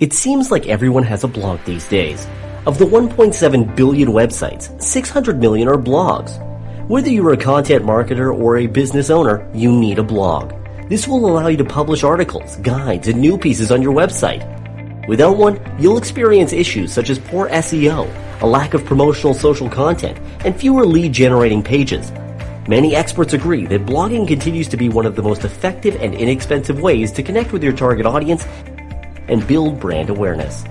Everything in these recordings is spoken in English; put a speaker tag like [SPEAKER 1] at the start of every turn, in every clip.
[SPEAKER 1] It seems like everyone has a blog these days. Of the 1.7 billion websites, 600 million are blogs. Whether you're a content marketer or a business owner, you need a blog. This will allow you to publish articles, guides, and new pieces on your website. Without one, you'll experience issues such as poor SEO, a lack of promotional social content, and fewer lead generating pages. Many experts agree that blogging continues to be one of the most effective and inexpensive ways to connect with your target audience and build brand awareness.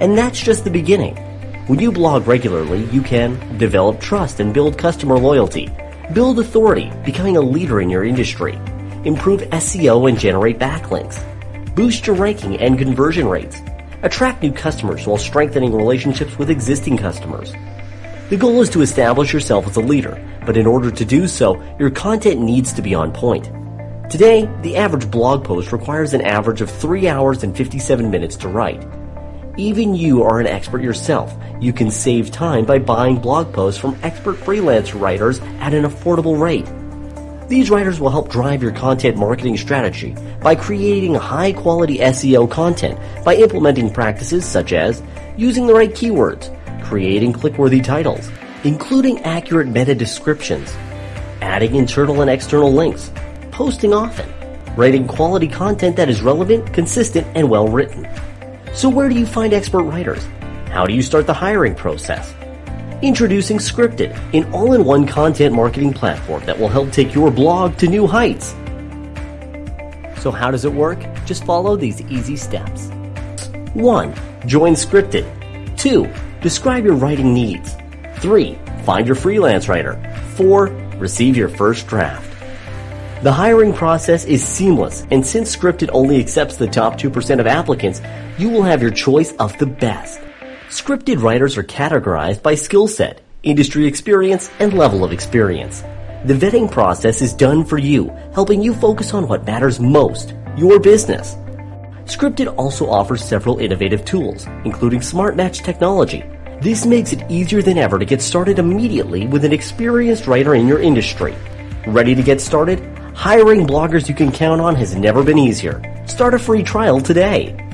[SPEAKER 1] And that's just the beginning. When you blog regularly, you can develop trust and build customer loyalty, build authority, becoming a leader in your industry, improve SEO and generate backlinks, boost your ranking and conversion rates, attract new customers while strengthening relationships with existing customers. The goal is to establish yourself as a leader, but in order to do so, your content needs to be on point. Today, the average blog post requires an average of 3 hours and 57 minutes to write. Even you are an expert yourself. You can save time by buying blog posts from expert freelance writers at an affordable rate. These writers will help drive your content marketing strategy by creating high quality SEO content by implementing practices such as using the right keywords, creating click-worthy titles, including accurate meta descriptions, adding internal and external links, posting often, writing quality content that is relevant, consistent, and well written. So where do you find expert writers? How do you start the hiring process? Introducing Scripted, an all-in-one content marketing platform that will help take your blog to new heights. So how does it work? Just follow these easy steps. 1. Join Scripted. 2. Describe your writing needs. 3. Find your freelance writer. 4. Receive your first draft. The hiring process is seamless, and since Scripted only accepts the top 2% of applicants, you will have your choice of the best. Scripted writers are categorized by skill set, industry experience, and level of experience. The vetting process is done for you, helping you focus on what matters most, your business. Scripted also offers several innovative tools, including Smart Match technology. This makes it easier than ever to get started immediately with an experienced writer in your industry. Ready to get started? Hiring bloggers you can count on has never been easier. Start a free trial today.